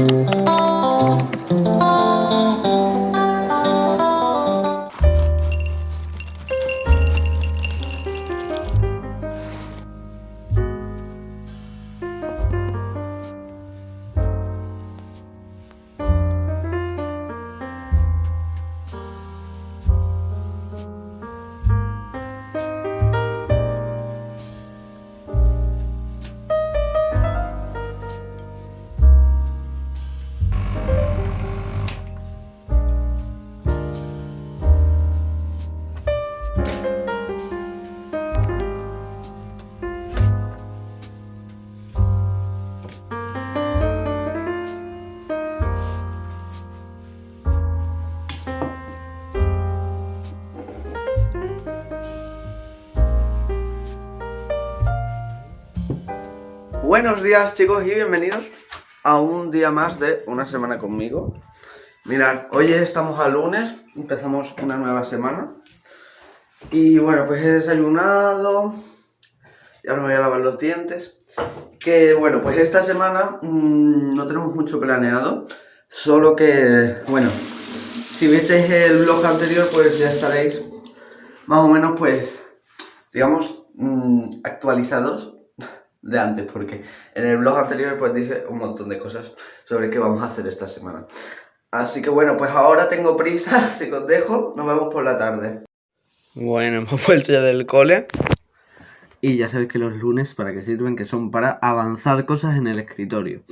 Música Buenos días chicos y bienvenidos a un día más de una semana conmigo. Mirad, hoy estamos a lunes, empezamos una nueva semana. Y bueno, pues he desayunado Y ahora me voy a lavar los dientes. Que bueno, pues esta semana mmm, no tenemos mucho planeado Solo que, bueno, si visteis el vlog anterior pues ya estaréis más o menos pues, digamos, mmm, actualizados de antes, porque en el blog anterior pues dije un montón de cosas sobre qué vamos a hacer esta semana. Así que bueno, pues ahora tengo prisa, así que os dejo, nos vemos por la tarde. Bueno, hemos vuelto ya del cole. Y ya sabéis que los lunes, ¿para qué sirven? Que son para avanzar cosas en el escritorio.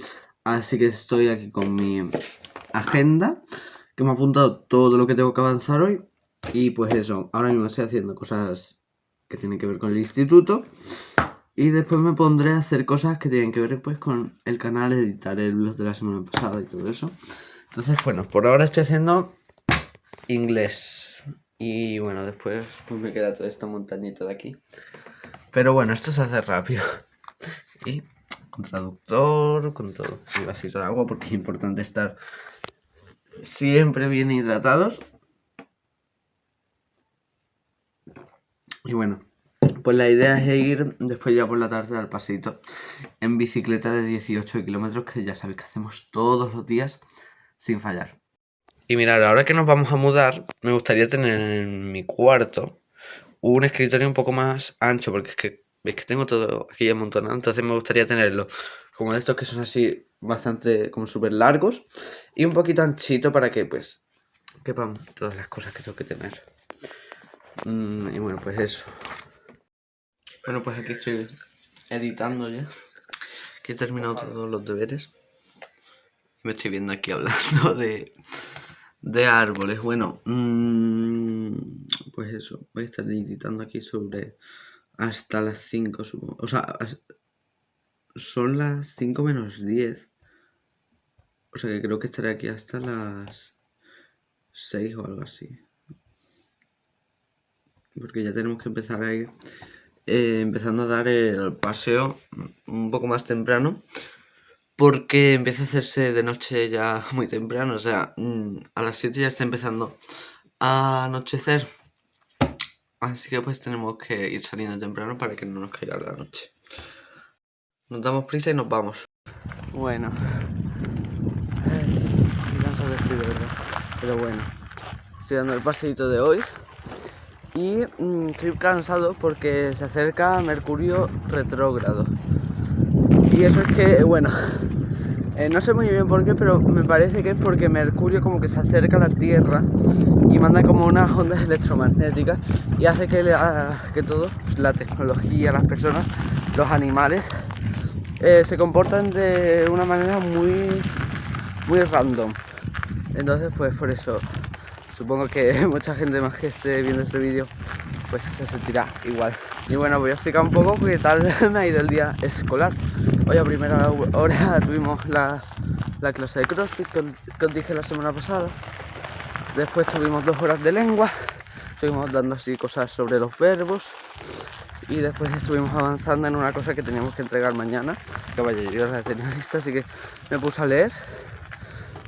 Así que estoy aquí con mi agenda, que me ha apuntado todo lo que tengo que avanzar hoy. Y pues eso, ahora mismo estoy haciendo cosas que tienen que ver con el instituto. Y después me pondré a hacer cosas que tienen que ver pues con el canal, editar el blog de la semana pasada y todo eso. Entonces, bueno, por ahora estoy haciendo inglés. Y bueno, después pues me queda toda esta montañita de aquí. Pero bueno, esto se hace rápido. Y con traductor, con todo. Y vasito de agua porque es importante estar siempre bien hidratados. Y bueno, pues la idea es ir después ya por la tarde al pasito en bicicleta de 18 kilómetros que ya sabéis que hacemos todos los días sin fallar. Y mirad, ahora que nos vamos a mudar, me gustaría tener en mi cuarto un escritorio un poco más ancho, porque es que veis que tengo todo aquí amontonado, entonces me gustaría tenerlo como de estos que son así bastante como súper largos y un poquito anchito para que pues quepan todas las cosas que tengo que tener. Mm, y bueno, pues eso. Bueno, pues aquí estoy editando ya. Que he terminado todos los deberes. Me estoy viendo aquí hablando de, de árboles. Bueno, mmm, pues eso. Voy a estar editando aquí sobre hasta las 5, supongo. O sea, son las 5 menos 10. O sea que creo que estaré aquí hasta las 6 o algo así. Porque ya tenemos que empezar a ir eh, empezando a dar el paseo un poco más temprano porque empieza a hacerse de noche ya muy temprano, o sea, mm, a las 7 ya está empezando a anochecer. Así que pues tenemos que ir saliendo temprano para que no nos caiga la noche. Nos damos prisa y nos vamos. Bueno. de verdad. Pero bueno. Estoy dando el paseito de hoy y mm, estoy cansado porque se acerca Mercurio retrógrado. Y eso es que, bueno, eh, no sé muy bien por qué, pero me parece que es porque Mercurio como que se acerca a la Tierra y manda como unas ondas electromagnéticas y hace que, que todo, pues, la tecnología, las personas, los animales, eh, se comportan de una manera muy, muy random. Entonces, pues por eso Supongo que mucha gente más que esté viendo este vídeo pues se sentirá igual. Y bueno, voy a explicar un poco qué tal me ha ido el día escolar. Hoy a primera hora tuvimos la, clase de CrossFit que, os dije la semana pasada. Después tuvimos dos horas de lengua. Estuvimos dando así cosas sobre los verbos. Y después estuvimos avanzando en una cosa que teníamos que entregar mañana. Que vaya, yo la tenía lista, así que me puse a leer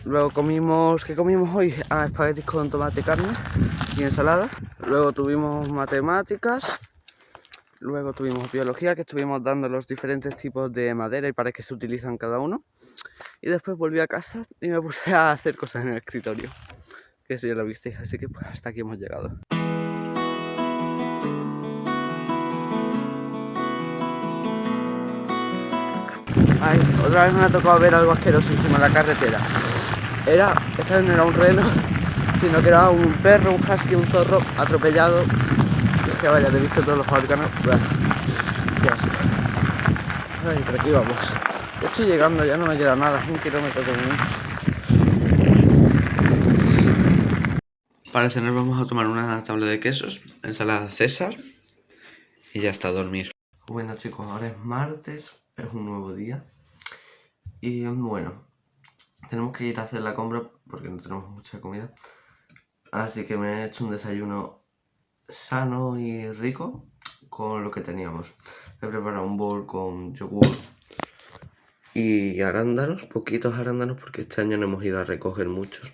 Luego comimos, ¿qué comimos hoy? Ah, espaguetis con tomate, carne y ensalada. Luego tuvimos matemáticas. Luego tuvimos biología, que estuvimos dando los diferentes tipos de madera y para qué se utilizan cada uno. Y después volví a casa y me puse a hacer cosas en el escritorio. Que eso ya lo visteis, así que pues hasta aquí hemos llegado. Ay, otra vez me ha tocado ver algo asquerosísimo en la carretera. Era, esta vez no era un reno, sino que era un perro, un husky, un zorro atropellado. Dije, vaya, le he visto todos los órganos. Ya sé. Ay, por aquí vamos. Estoy llegando, ya no me queda nada, un kilómetro de Para cenar vamos a tomar una tabla de quesos, ensalada César y ya está a dormir. Bueno chicos, ahora es martes, es un nuevo día y bueno, tenemos que ir a hacer la compra porque no tenemos mucha comida. Así que me he hecho un desayuno sano y rico con lo que teníamos. He preparado un bol con yogur y arándanos, poquitos arándanos porque este año no hemos ido a recoger muchos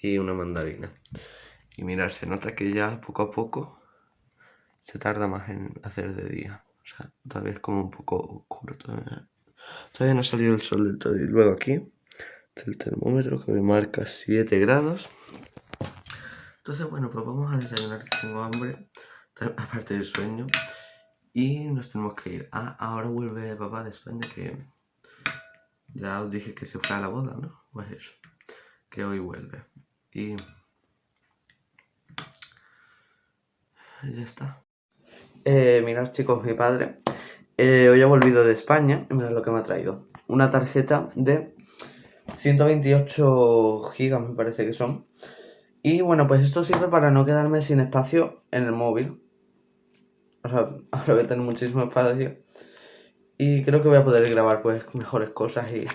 y una mandarina. Y mirar, se nota que ya poco a poco se tarda más en hacer de día. O sea, todavía es como un poco oscuro. Todavía, todavía no ha salido el sol del todo. Y luego aquí el termómetro que me marca 7 grados. Entonces, bueno, pues vamos a desayunar que tengo hambre, aparte del sueño. Y nos tenemos que ir. Ah, ahora vuelve papá de España que ya os dije que se fue a la boda, ¿no? Pues eso, que hoy vuelve. Y... Ya está. Eh, mirad chicos, mi padre eh, hoy ha volvido de España mirad lo que me ha traído. Una tarjeta de 128 gigas me parece que son. Y bueno, pues esto sirve para no quedarme sin espacio en el móvil. O sea, ahora voy a tener muchísimo espacio. Y creo que voy a poder grabar pues mejores cosas y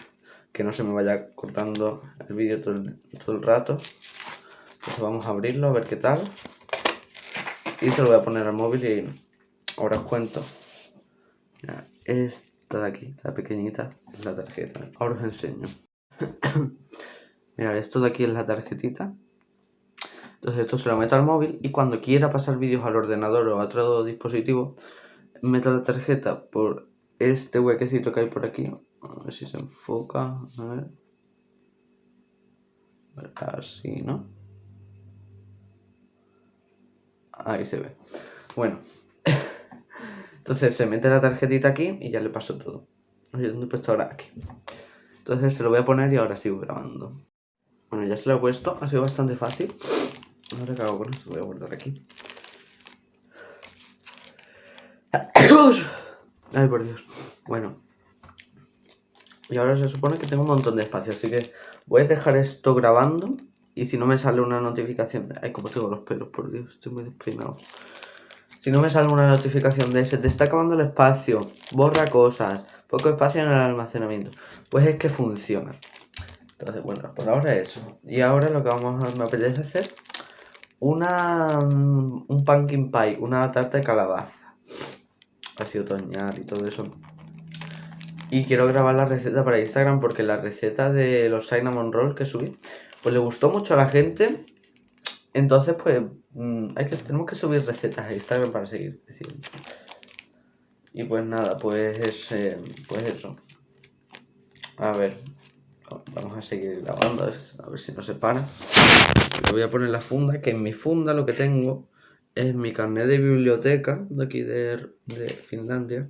que no se me vaya cortando el vídeo todo, el, rato. Entonces vamos a abrirlo a ver qué tal. Y se lo voy a poner al móvil y ahora os cuento. esta de aquí, la pequeñita, es la tarjeta. Ahora os enseño. Mirad, esto de aquí es la tarjetita. Entonces esto se lo meto al móvil y cuando quiera pasar vídeos al ordenador o a otro dispositivo, meto la tarjeta por este huequecito que hay por aquí. A ver si se enfoca. A ver. Así, ¿no? Ahí se ve. Bueno. Entonces se mete la tarjetita aquí y ya le paso todo. ¿dónde he puesto ahora? Aquí. Entonces se lo voy a poner y ahora sigo grabando. Bueno, ya se lo he puesto. Ha sido bastante fácil. Ahora hago con esto, voy a guardar aquí. Ay, por Dios. Bueno. Y ahora se supone que tengo un montón de espacio, así que voy a dejar esto grabando. Y si no me sale una notificación... Ay, como tengo los pelos, por Dios, estoy muy despeinado. Si no me sale una notificación de ese, te está acabando el espacio, borra cosas, poco espacio en el almacenamiento. Pues es que funciona. Entonces, bueno, por ahora eso. Y ahora lo que vamos a... me apetece hacer una... un pumpkin pie, una tarta de calabaza así otoñal y todo eso. Y quiero grabar la receta para Instagram porque la receta de los cinnamon rolls que subí, pues le gustó mucho a la gente. Entonces, pues, mm, hay que, tenemos que subir recetas a Instagram para seguir Y pues nada, pues, eh, pues eso. A ver, vamos a seguir grabando, a ver si no se para. Le voy a poner la funda, que en mi funda lo que tengo es mi carnet de biblioteca de aquí de, Finlandia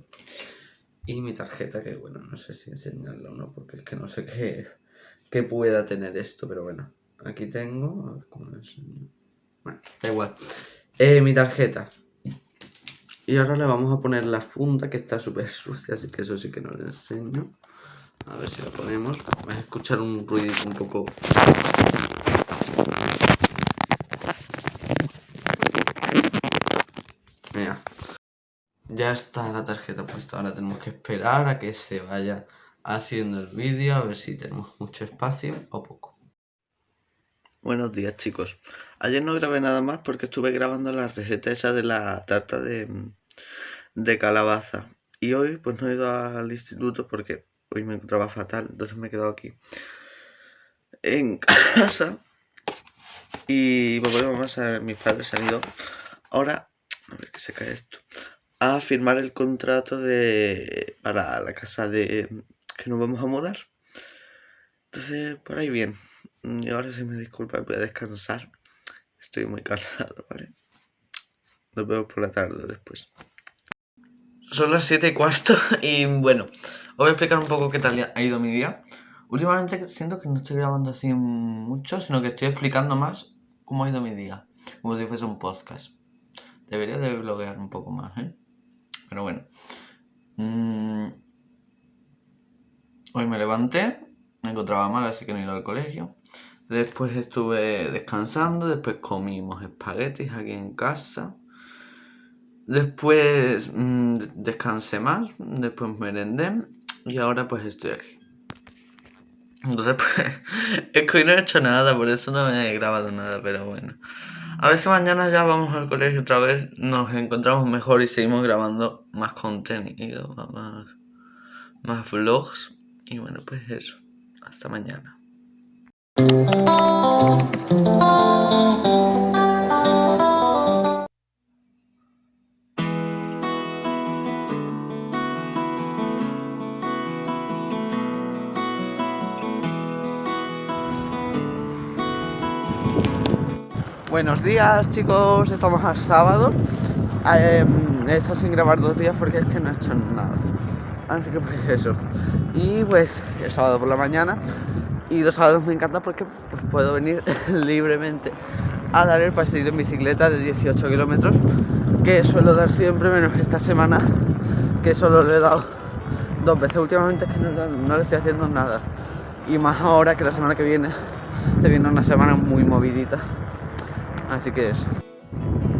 y mi tarjeta que bueno no sé si enseñarla o no porque es que no sé qué, qué pueda tener esto pero bueno aquí tengo a ver cómo lo enseño bueno da igual eh, mi tarjeta y ahora le vamos a poner la funda que está súper sucia así que eso sí que no le enseño. A ver si la ponemos. Vais a escuchar un ruido un poco. Ya está la tarjeta puesta, ahora tenemos que esperar a que se vaya haciendo el vídeo, a ver si tenemos mucho espacio o poco. Buenos días chicos. Ayer no grabé nada más porque estuve grabando la receta esa de la tarta de, de calabaza. Y hoy pues no he ido al instituto porque hoy me encontraba fatal, entonces me he quedado aquí en casa. Y pues vamos a mis padres han ido. Ahora, a ver que se cae esto a firmar el contrato de para la casa de que nos vamos a mudar. Entonces, por ahí bien. Y ahora se me disculpa, voy a descansar. Estoy muy cansado, ¿vale? Nos vemos por la tarde después. Son las 7 y cuarto y bueno, os voy a explicar un poco qué tal ha ido mi día. Últimamente siento que no estoy grabando así mucho, sino que estoy explicando más cómo ha ido mi día. Como si fuese un podcast. Debería de bloguear un poco más, ¿eh? Pero bueno. Mm. Hoy me levanté, me encontraba mal, así que no ido al colegio. Después estuve descansando, después comimos espaguetis aquí en casa. Después mm, descansé más, después merendé y ahora pues estoy aquí. Entonces pues es que hoy no he hecho nada, por eso no he grabado nada, pero bueno. A ver si mañana ya vamos al colegio otra vez, nos encontramos mejor y seguimos grabando más contenido, más, más vlogs. Y bueno, pues eso. Hasta mañana. Buenos días chicos, estamos a sábado. Eh, He estado sin grabar dos días porque es que no he hecho nada. Así que pues eso Y pues el sábado por la mañana Y los sábados me encanta porque pues, puedo venir libremente a dar el paseo en bicicleta de 18 kilómetros Que suelo dar siempre, menos esta semana Que solo le he dado dos veces Últimamente es que no, le estoy haciendo nada Y más ahora que la semana que viene Se viene una semana muy movidita Así que es.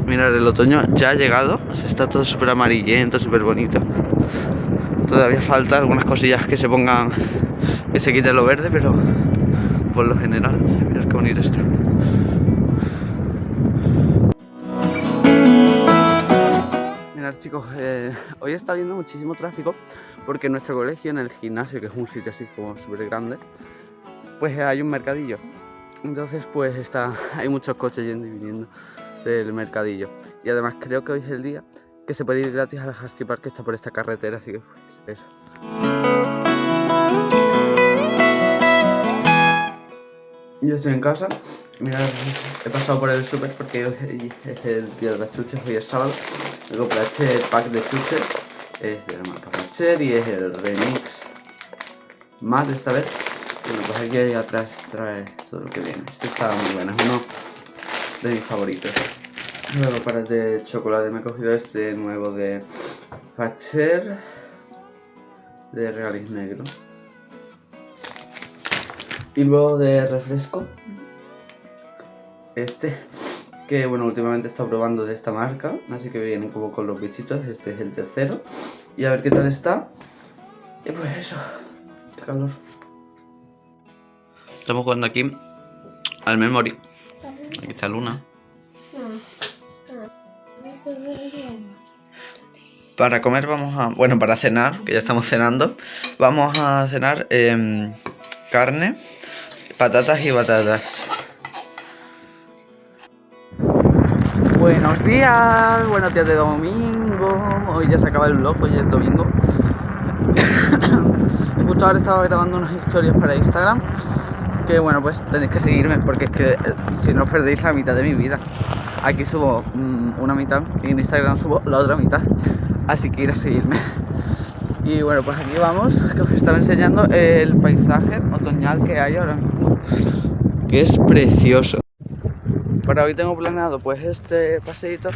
Mirad, el otoño ya ha llegado. está todo súper amarillento, súper bonito. Todavía falta algunas cosillas que se pongan, que se quite lo verde, pero por lo general, mirad qué bonito está. Mirad chicos, eh, hoy está habiendo muchísimo tráfico porque en nuestro colegio, en el gimnasio, que es un sitio así como súper grande, pues hay un mercadillo entonces pues está, hay muchos coches yendo y viniendo del mercadillo. Y además creo que hoy es el día que se puede ir gratis a la Husky Park que está por esta carretera, así que pues eso. Yo estoy en casa, mirad, he pasado por el super porque hoy es el día de las chuches, hoy es sábado. Me compré este pack de chuches, es de la marca Pacher y es el remix de esta vez bueno, pues aquí atrás trae todo lo que viene. Este está muy bueno, es uno de mis favoritos. Luego para el de chocolate me he cogido este nuevo de Facher de regaliz negro. Y luego de refresco, este, que bueno, últimamente estado probando de esta marca, así que vienen como con los bichitos, este es el tercero. Y a ver qué tal está. Y pues eso, qué calor. Estamos jugando aquí al memory. Aquí está Luna. Para comer vamos a... Bueno, para cenar, que ya estamos cenando, vamos a cenar em, carne, patatas y batatas. Buenos días, buenos días de domingo. Hoy ya se acaba el vlog, hoy es domingo. Justo ahora estaba grabando unas historias para Instagram que bueno, pues tenéis que seguirme porque es que eh, si no perdéis la mitad de mi vida. Aquí subo mm, una mitad y en Instagram subo la otra mitad, así que ir a seguirme. Y bueno, pues aquí vamos, que os estaba enseñando el paisaje otoñal que hay ahora mismo, que es precioso. Para hoy tengo planeado pues este paseíto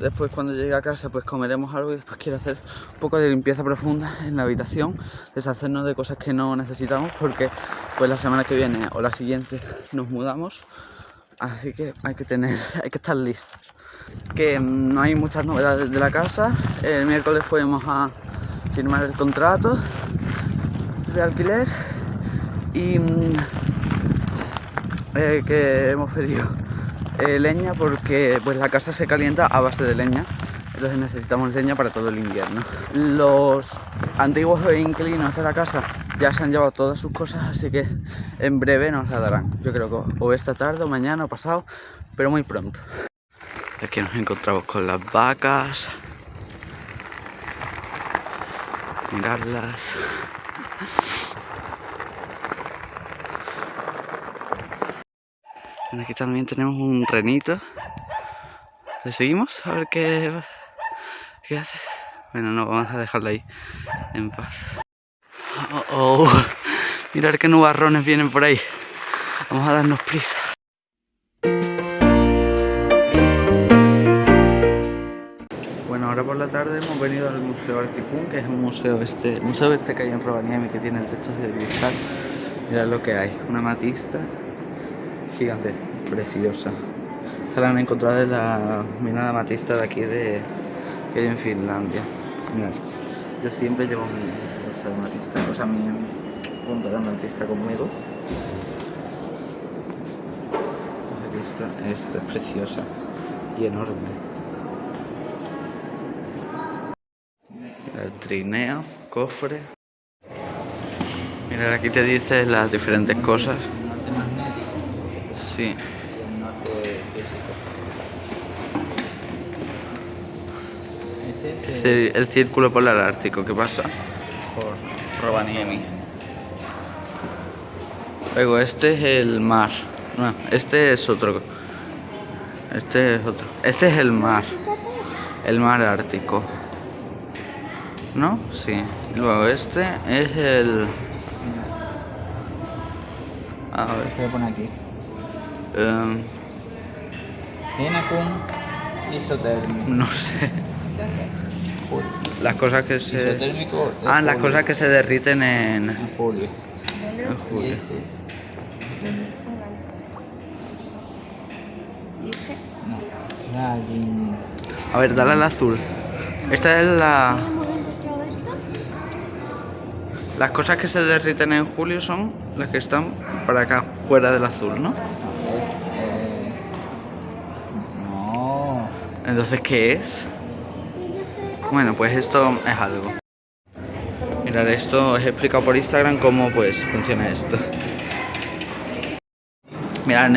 Después cuando llegue a casa pues comeremos algo y después quiero hacer un poco de limpieza profunda en la habitación, deshacernos de cosas que no necesitamos porque pues la semana que viene o la siguiente nos mudamos, así que hay que tener, hay que estar listos. Que mm, no hay muchas novedades de la casa, el miércoles fuimos a firmar el contrato de alquiler y mm, eh, que hemos pedido eh, leña porque pues la casa se calienta a base de leña. Entonces necesitamos leña para todo el invierno. Los antiguos inquilinos de la casa ya se han llevado todas sus cosas así que en breve nos la darán yo creo que o esta tarde o mañana o pasado pero muy pronto aquí nos encontramos con las vacas mirarlas aquí también tenemos un renito. ¿Le seguimos? A ver qué, qué hace. Bueno, no, vamos a dejarlo ahí en paz. Oh, oh. Mirar qué nubarrones vienen por ahí. Vamos a darnos prisa. Bueno, ahora por la tarde hemos venido al Museo Artipun, que es un museo este, museo este que hay en Rovaniemi que tiene el techo de cristal. Mirad lo que hay, una matista gigante, preciosa. Esta la han encontrado en la mina de amatista de aquí de que hay en Finlandia. Mirad, yo siempre llevo mi de amatista, o sea, mi punta de amatista conmigo. Aquí está, esta es preciosa y enorme. el trineo, cofre. Mira, aquí te dice las diferentes cosas. Sí. El círculo polar ártico, ¿qué pasa? por Rovaniemi. Luego, este es el mar. No, este es otro. Este es otro. Este es el mar. El mar ártico. ¿No? Sí. Luego este es el... A ver. ¿Qué poner aquí? em, Hinakun isotérmico. no sé. Las cosas que se... Ah, las cosas que se derriten en... En julio. en julio. A ver, dale al azul. Esta es la... Las cosas que se derriten en julio son las que están para acá, fuera del azul, ¿no? este, eh, No. Entonces, ¿qué es? Bueno, pues esto es algo. Mirad, esto os he explicado por Instagram cómo pues funciona esto. Mirad,